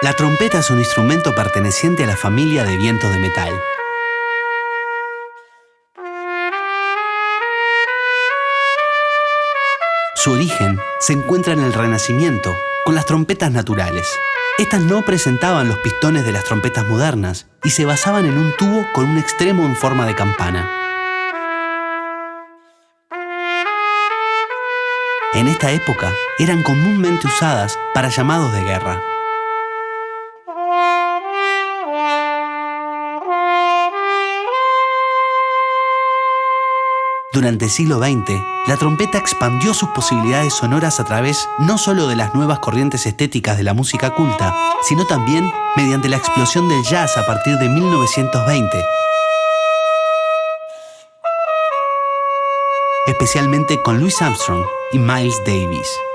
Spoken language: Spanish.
La trompeta es un instrumento perteneciente a la familia de vientos de metal. Su origen se encuentra en el Renacimiento, con las trompetas naturales. Estas no presentaban los pistones de las trompetas modernas y se basaban en un tubo con un extremo en forma de campana. En esta época eran comúnmente usadas para llamados de guerra. Durante el siglo XX, la trompeta expandió sus posibilidades sonoras a través no solo de las nuevas corrientes estéticas de la música culta, sino también mediante la explosión del jazz a partir de 1920, especialmente con Louis Armstrong y Miles Davis.